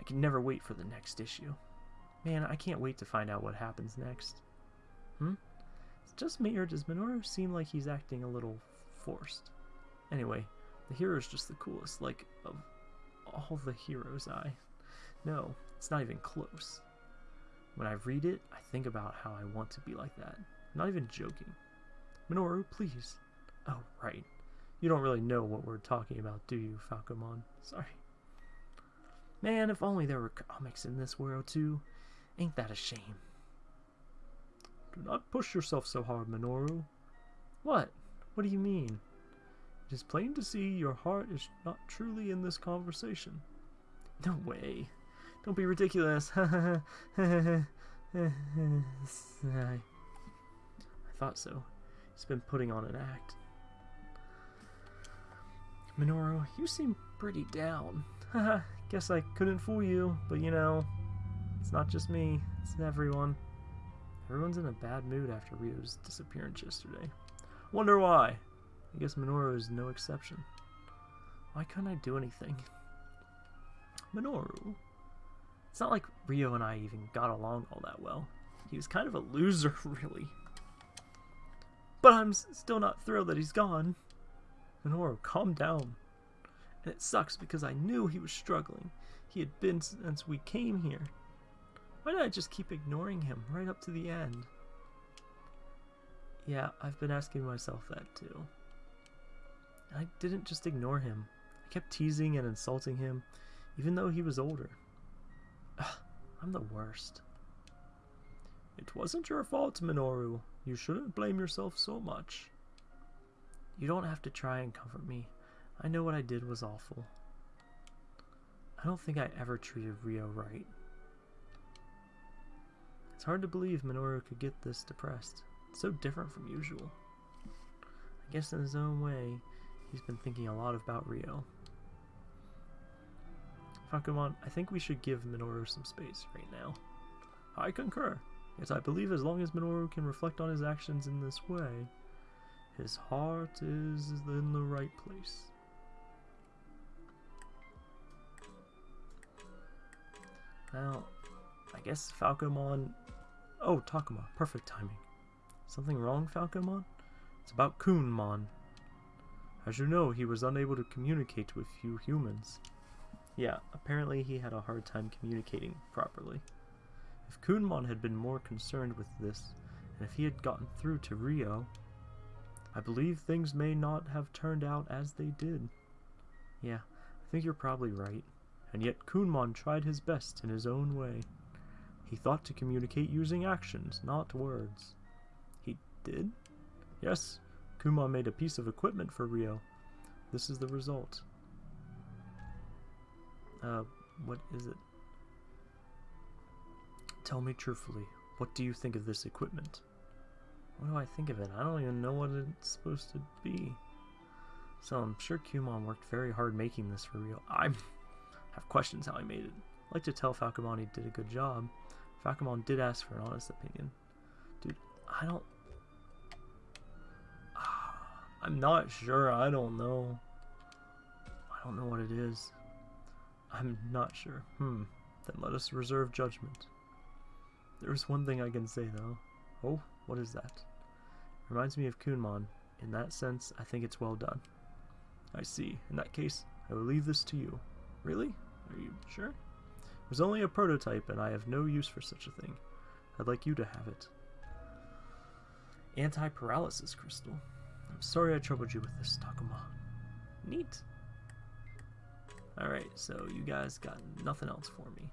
I can never wait for the next issue. Man, I can't wait to find out what happens next. Hmm? Just me, or does Minoru seem like he's acting a little forced? Anyway, the hero's just the coolest, like, of all the heroes I... No, it's not even close. When I read it, I think about how I want to be like that. I'm not even joking. Minoru, please. Oh, right. You don't really know what we're talking about, do you, Falcomon? Sorry. Man, if only there were comics in this world, too. Ain't that a shame? Do not push yourself so hard, Minoru. What? What do you mean? It is plain to see your heart is not truly in this conversation. No way. Don't be ridiculous. <laughs> I thought so. He's been putting on an act. Minoru, you seem pretty down. <laughs> Guess I couldn't fool you, but you know, it's not just me, it's everyone. Everyone's in a bad mood after Ryo's disappearance yesterday. Wonder why? I guess Minoru is no exception. Why couldn't I do anything? Minoru? It's not like Ryo and I even got along all that well. He was kind of a loser, <laughs> really. But I'm still not thrilled that he's gone. Minoru, calm down. And it sucks because I knew he was struggling. He had been since we came here. Why did I just keep ignoring him right up to the end? Yeah, I've been asking myself that too. I didn't just ignore him. I kept teasing and insulting him, even though he was older. Ugh, I'm the worst. It wasn't your fault, Minoru. You shouldn't blame yourself so much. You don't have to try and comfort me. I know what I did was awful. I don't think I ever treated Ryo right. It's hard to believe Minoru could get this depressed. It's so different from usual. I guess in his own way, he's been thinking a lot about Ryo. Falcomon, I think we should give Minoru some space right now. I concur. Yes, I believe as long as Minoru can reflect on his actions in this way, his heart is in the right place. Well, I guess Falcomon... Oh, Takuma, perfect timing. Something wrong, Falcomon? It's about Kunemon. As you know, he was unable to communicate with few humans. Yeah, apparently he had a hard time communicating properly. If Kunemon had been more concerned with this, and if he had gotten through to Ryo, I believe things may not have turned out as they did. Yeah, I think you're probably right. And yet Kunemon tried his best in his own way. He thought to communicate using actions, not words. He did? Yes, Kunemon made a piece of equipment for Ryo. This is the result. Uh, what is it? Tell me truthfully, what do you think of this equipment? What do I think of it? I don't even know what it's supposed to be. So I'm sure Kunemon worked very hard making this for Ryo. I have questions how he made it. I'd like to tell Falcomon he did a good job. Falcomon did ask for an honest opinion. Dude, I don't... <sighs> I'm not sure. I don't know. I don't know what it is. I'm not sure. Hmm. Then let us reserve judgment. There's one thing I can say, though. Oh, what is that? Reminds me of Kunemon. In that sense, I think it's well done. I see. In that case, I will leave this to you. Really? Are you sure? It was only a prototype, and I have no use for such a thing. I'd like you to have it. Anti-paralysis crystal. I'm sorry I troubled you with this, Takuma. Neat. Alright, so you guys got nothing else for me.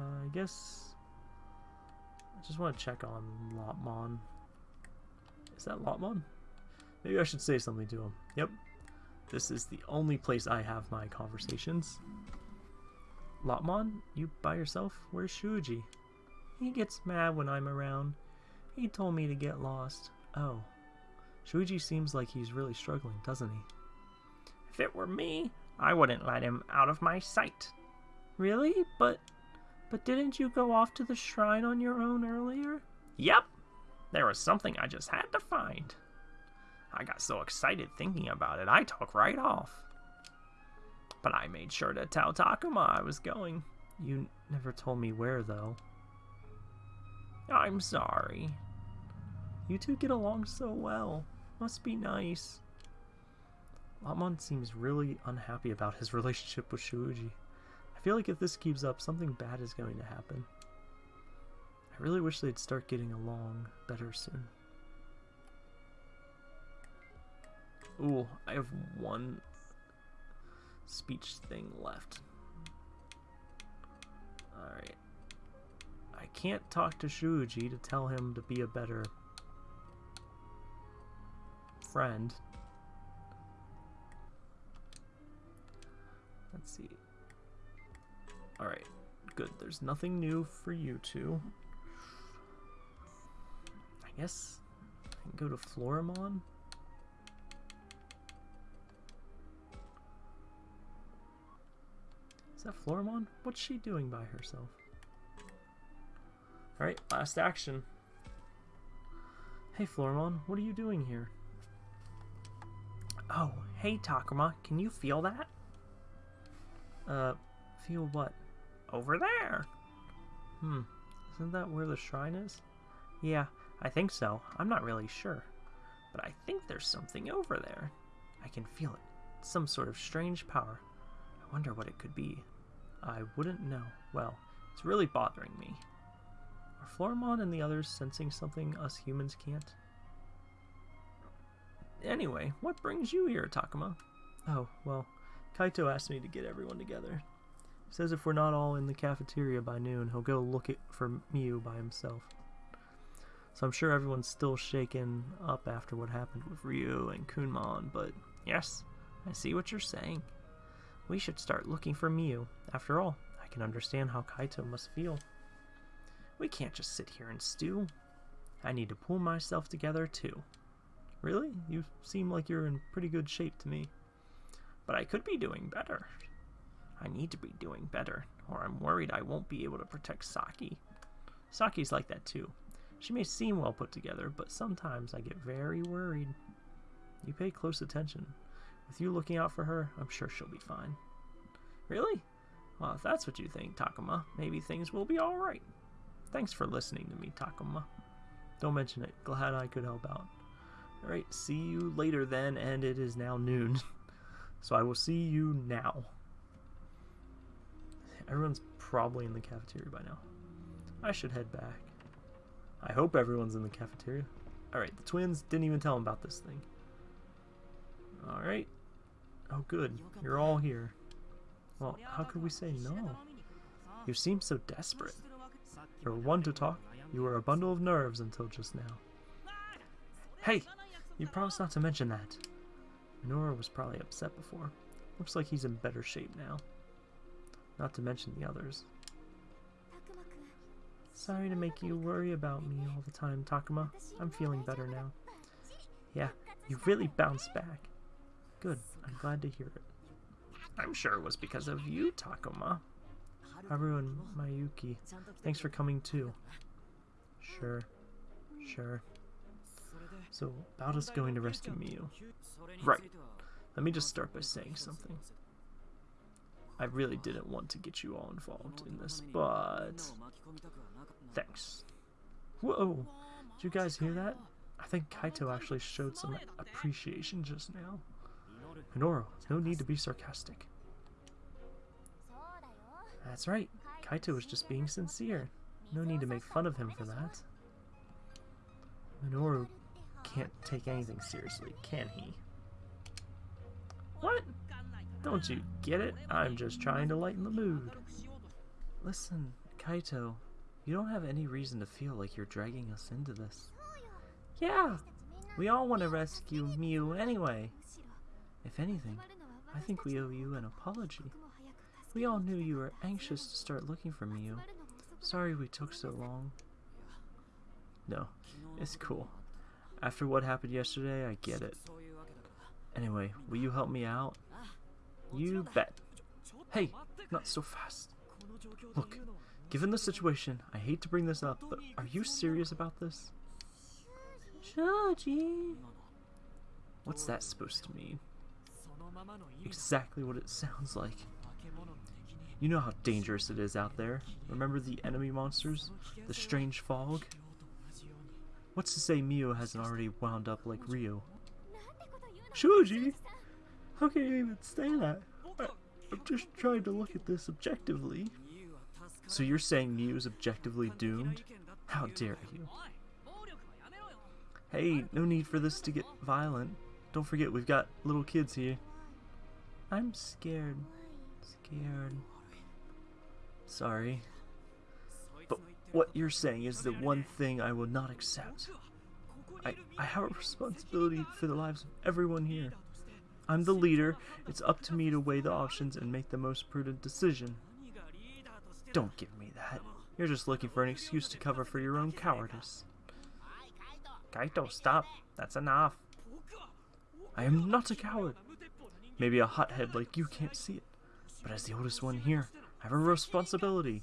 I guess I just want to check on Lopmon. Is that Lopmon? Maybe I should say something to him. Yep. This is the only place I have my conversations. Lopmon, you by yourself? Where's Shuji? He gets mad when I'm around. He told me to get lost. Oh. Shuji seems like he's really struggling, doesn't he? If it were me, I wouldn't let him out of my sight. Really? But but didn't you go off to the shrine on your own earlier? Yep. There was something I just had to find. I got so excited thinking about it, I took right off. But I made sure to tell Takuma I was going. You never told me where, though. I'm sorry. You two get along so well. Must be nice. Lopmon seems really unhappy about his <laughs> relationship with Shuji. I feel like if this keeps up, something bad is going to happen. I really wish they'd start getting along better soon. Ooh, I have one speech thing left. Alright. I can't talk to Shuji to tell him to be a better friend. Let's see. Good. There's nothing new for you two. I guess I can go to Floramon. Is that Floramon? What's she doing by herself? Alright, last action. Hey Floramon, what are you doing here? Oh, hey Takuma, can you feel that? Uh, feel what? Over there. Hmm, isn't that where the shrine is? Yeah, I think so. I'm not really sure. But I think there's something over there. I can feel it. Some sort of strange power. I wonder what it could be. I wouldn't know. Well, it's really bothering me. Are Floramon and the others sensing something us humans can't? Anyway, what brings you here, Takuma? Oh, well, Kaito asked me to get everyone together. Says if we're not all in the cafeteria by noon, he'll go look it for Miu by himself. So I'm sure everyone's still shaken up after what happened with Ryu and Kunemon, but yes, I see what you're saying. We should start looking for Miu. After all, I can understand how Kaito must feel. We can't just sit here and stew. I need to pull myself together too. Really? You seem like you're in pretty good shape to me. But I could be doing better. I need to be doing better, or I'm worried I won't be able to protect Saki. Saki's like that too. She may seem well put together, but sometimes I get very worried. You pay close attention. With you looking out for her, I'm sure she'll be fine. Really? Well, if that's what you think, Takuma, maybe things will be alright. Thanks for listening to me, Takuma. Don't mention it. Glad I could help out. Alright, see you later then, and it is now noon. <laughs> so I will see you now. Everyone's probably in the cafeteria by now. I should head back. I hope everyone's in the cafeteria. Alright, the twins didn't even tell them about this thing. Alright. Oh good, you're all here. Well, how could we say no? You seem so desperate. You're one to talk. You were a bundle of nerves until just now. Hey! You promised not to mention that. Minoru was probably upset before. Looks like he's in better shape now. Not to mention the others. Sorry to make you worry about me all the time, Takuma. I'm feeling better now. Yeah, you really bounced back. Good, I'm glad to hear it. I'm sure it was because of you, Takuma. Haru and Mayuki, thanks for coming too. Sure, sure. So, about us going to rescue Miu. Right. Let me just start by saying something. I really didn't want to get you all involved in this, but... Thanks. Whoa! Did you guys hear that? I think Kaito actually showed some appreciation just now. Minoru, no need to be sarcastic. That's right. Kaito was just being sincere. No need to make fun of him for that. Minoru can't take anything seriously, can he? What? Don't you get it? I'm just trying to lighten the mood. Listen, Kaito, you don't have any reason to feel like you're dragging us into this. Yeah, we all want to rescue Miu anyway. If anything, I think we owe you an apology. We all knew you were anxious to start looking for Miu. Sorry we took so long. No, it's cool. After what happened yesterday, I get it. Anyway, will you help me out? You bet. Hey, not so fast. Look, given the situation, I hate to bring this up, but are you serious about this? Shuji. What's that supposed to mean? Exactly what it sounds like. You know how dangerous it is out there. Remember the enemy monsters? The strange fog? What's to say Miu hasn't already wound up like Ryo? Shuji! How can you even say that? I, I'm just trying to look at this objectively. So you're saying Miu is objectively doomed? How dare you? Hey, no need for this to get violent. Don't forget, we've got little kids here. I'm scared. Scared. Sorry. But what you're saying is the one thing I will not accept. I, I have a responsibility for the lives of everyone here. I'm the leader. It's up to me to weigh the options and make the most prudent decision. Don't give me that. You're just looking for an excuse to cover for your own cowardice. Kaito, stop. That's enough. I am not a coward. Maybe a hothead like you can't see it. But as the oldest one here, I have a responsibility.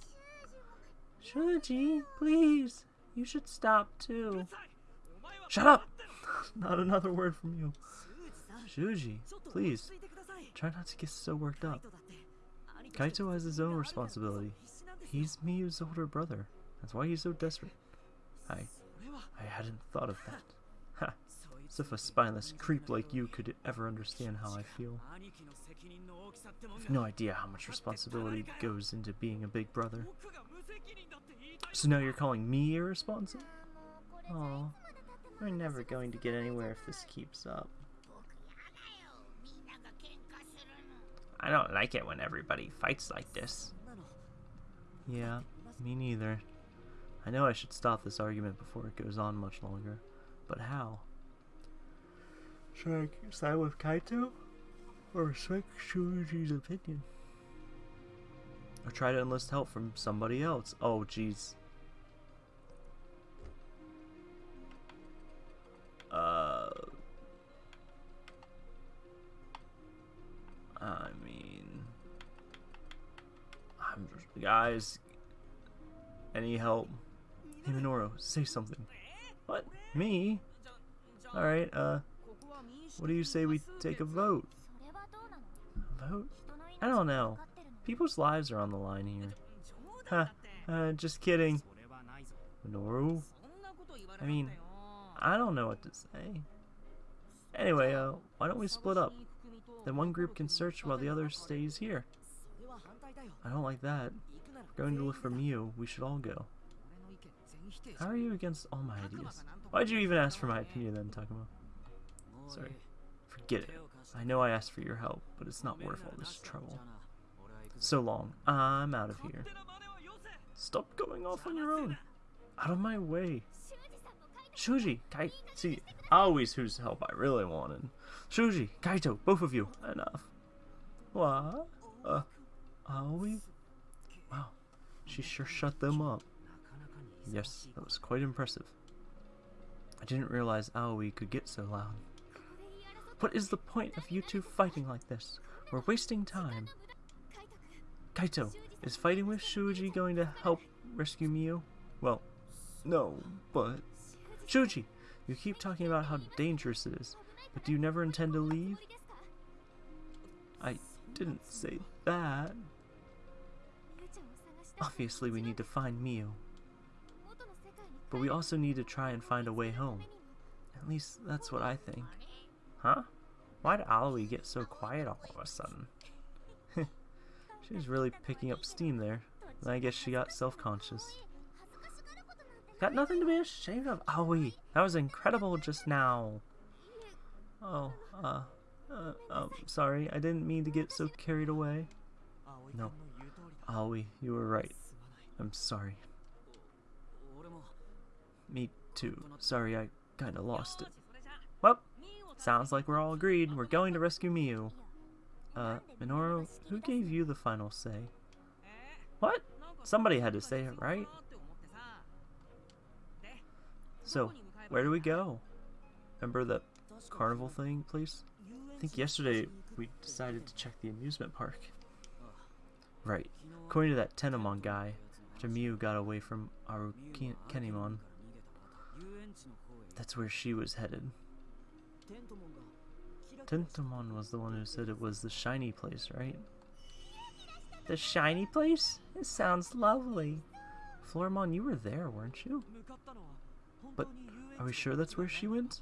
Shuji, please. You should stop too. Shut up! <laughs> not another word from you. Shuji, please. Try not to get so worked up. Kaito has his own responsibility. He's Miu's older brother. That's why he's so desperate. I I hadn't thought of that. <laughs> Ha! As if a spineless creep like you could ever understand how I feel. I've no idea how much responsibility goes into being a big brother. So now you're calling me irresponsible? Oh, we're never going to get anywhere if this keeps up. I don't like it when everybody fights like this. Yeah, me neither. I know I should stop this argument before it goes on much longer, but how? Should I side with Kaito? Or respect Shuji's opinion? Or try to enlist help from somebody else? Oh, jeez. Uh... I guys, any help? Hey Minoru, say something. What? Me? Alright, uh, what do you say we take a vote? Vote? I don't know. People's lives are on the line here. Huh, uh, just kidding. Minoru? I mean, I don't know what to say. Anyway, uh, why don't we split up? Then one group can search while the other stays here. I don't like that. Going to look for Miu. We should all go. How are you against all my ideas? Why'd you even ask for my opinion then, Takuma? Sorry. Forget it. I know I asked for your help, but it's not worth all this trouble. So long. I'm out of here. Stop going off on your own. Out of my way. Shuji, Kai, see, always whose help I really wanted. Shuji, Kaito, both of you, enough. What? Uh, are we? Wow, she sure shut them up. Yes, that was quite impressive. I didn't realize Aoi could get so loud. What is the point of you two fighting like this? We're wasting time. Kaito, is fighting with Shuji going to help rescue Miu? Well, no, but... Shuji, you keep talking about how dangerous it is, but do you never intend to leave? I didn't say that. Obviously, we need to find Miu. But we also need to try and find a way home. At least, that's what I think. Huh? Why'd Aoi get so quiet all of a sudden? <laughs> she was really picking up steam there. I guess she got self-conscious. Got nothing to be ashamed of, Aoi. That was incredible just now. Oh, uh, uh, um, sorry. I didn't mean to get so carried away. No. Aoi, you were right. I'm sorry. Me too. Sorry, I kinda lost it. Well, sounds like we're all agreed. We're going to rescue Miu. Uh, Minoru, who gave you the final say? What? Somebody had to say it, right? So, where do we go? Remember the carnival thing, please? I think yesterday we decided to check the amusement park. Right. According to that Tentomon guy, after Miu got away from Arukenimon, that's where she was headed. Tentomon was the one who said it was the shiny place, right? The shiny place? It sounds lovely. Floramon, you were there, weren't you? But are we sure that's where she went?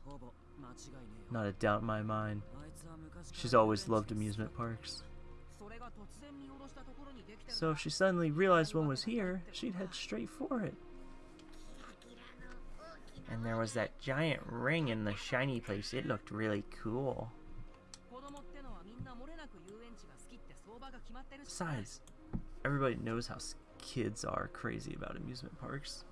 Not a doubt in my mind. She's always loved amusement parks. So if she suddenly realized one was here, she'd head straight for it. And there was that giant ring in the shiny place. It looked really cool. Besides, everybody knows how kids are crazy about amusement parks.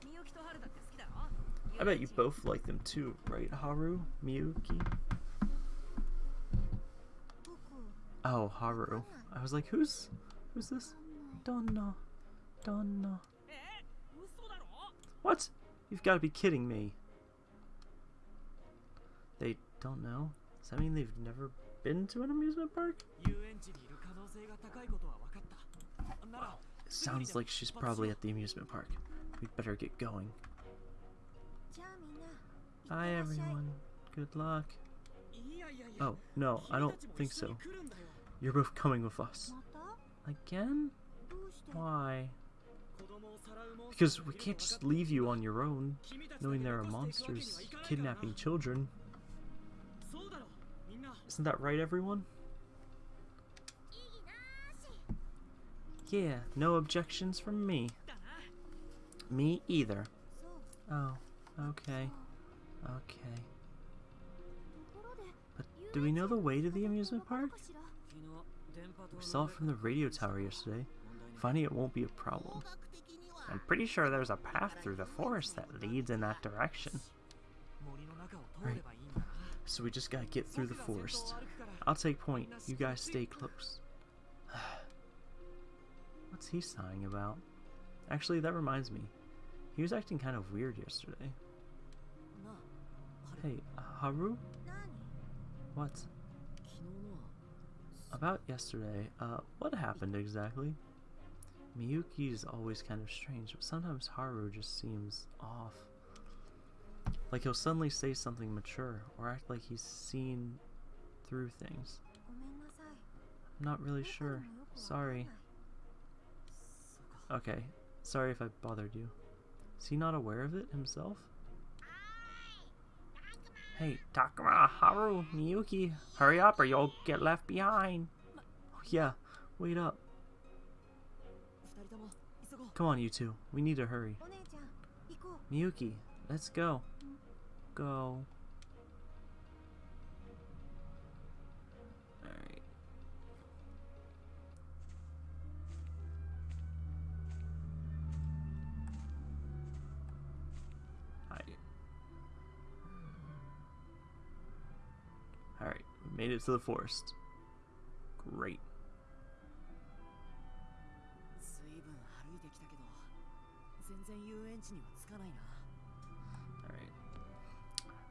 I bet you both like them too, right, Haru? Miyuki? Oh, Haru. I was like, who's who's this? Donna. Donna. What? You've got to be kidding me. They don't know? Does that mean they've never been to an amusement park? Wow. Sounds like she's probably at the amusement park. We'd better get going. Hi everyone. Good luck. Oh, no, I don't think so. You're both coming with us. Again? Why? Because we can't just leave you on your own, knowing there are monsters kidnapping children. Isn't that right, everyone? Yeah, no objections from me. Me either. Oh, okay. Okay. But do we know the way to the amusement park? We saw it from the radio tower yesterday. Finding it won't be a problem. I'm pretty sure there's a path through the forest that leads in that direction. Right. So we just gotta get through the forest. I'll take point. You guys stay close. <sighs> What's he sighing about? Actually, that reminds me. He was acting kind of weird yesterday. Hey, Haru? What? About yesterday, uh, what happened exactly? Miyuki's always kind of strange, but sometimes Haru just seems off. Like he'll suddenly say something mature, or act like he's seen through things. I'm not really sure. Sorry. Okay, sorry if I bothered you. Is he not aware of it himself? Hey, Takuma, Haru, Miyuki, hurry up or you'll get left behind. Oh, yeah, wait up. Come on, you two. We need to hurry. Miyuki, let's go. Go. Made it to the forest. Great. Alright.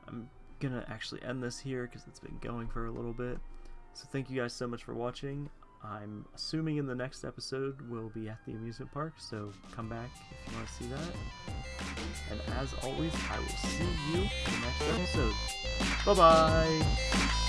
I'm gonna actually end this here because it's been going for a little bit. So thank you guys so much for watching. I'm assuming in the next episode we'll be at the amusement park, so come back if you want to see that. And as always, I will see you in the next episode. Bye-bye!